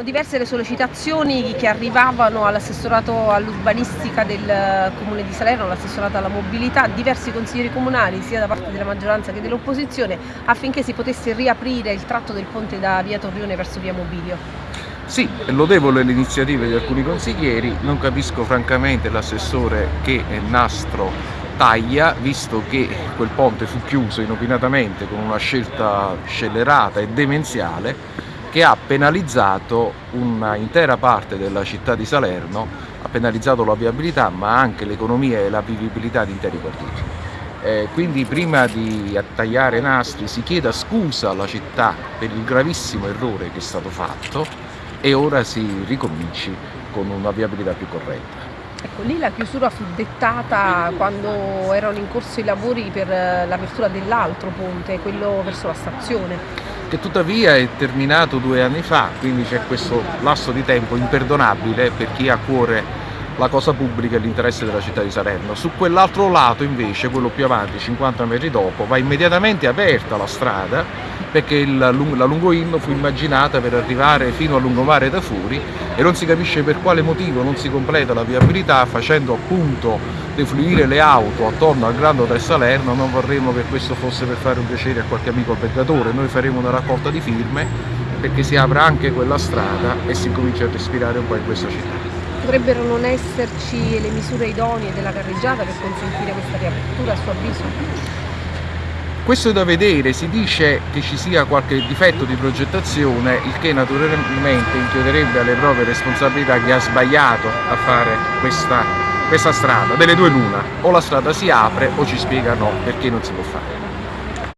Erano diverse le sollecitazioni che arrivavano all'assessorato all'urbanistica del comune di Salerno, all'assessorato alla mobilità, diversi consiglieri comunali sia da parte della maggioranza che dell'opposizione affinché si potesse riaprire il tratto del ponte da via Torrione verso via Mobilio. Sì, lodevole le iniziative di alcuni consiglieri, non capisco francamente l'assessore che Nastro taglia, visto che quel ponte fu chiuso inopinatamente con una scelta scellerata e demenziale che ha penalizzato un'intera parte della città di Salerno, ha penalizzato la viabilità ma anche l'economia e la vivibilità di interi quartieri. Eh, quindi prima di tagliare nastri si chieda scusa alla città per il gravissimo errore che è stato fatto e ora si ricominci con una viabilità più corretta. Ecco, lì la chiusura fu dettata quando erano in corso i lavori per l'apertura dell'altro ponte, quello verso la stazione che tuttavia è terminato due anni fa, quindi c'è questo lasso di tempo imperdonabile per chi ha a cuore la cosa pubblica e l'interesse della città di Salerno. Su quell'altro lato invece, quello più avanti, 50 metri dopo, va immediatamente aperta la strada perché il, la lungoinno fu immaginata per arrivare fino a lungomare da Furi e non si capisce per quale motivo non si completa la viabilità facendo appunto defluire le auto attorno al Grande Hotel Salerno, non vorremmo che questo fosse per fare un piacere a qualche amico albergatore, noi faremo una raccolta di firme perché si apra anche quella strada e si comincia a respirare un po' in questa città. Potrebbero non esserci le misure idonee della carreggiata per consentire questa riapertura a suo avviso? Questo è da vedere, si dice che ci sia qualche difetto di progettazione, il che naturalmente inchiederebbe alle proprie responsabilità chi ha sbagliato a fare questa, questa strada, delle due l'una, o la strada si apre o ci spiegano perché non si può fare.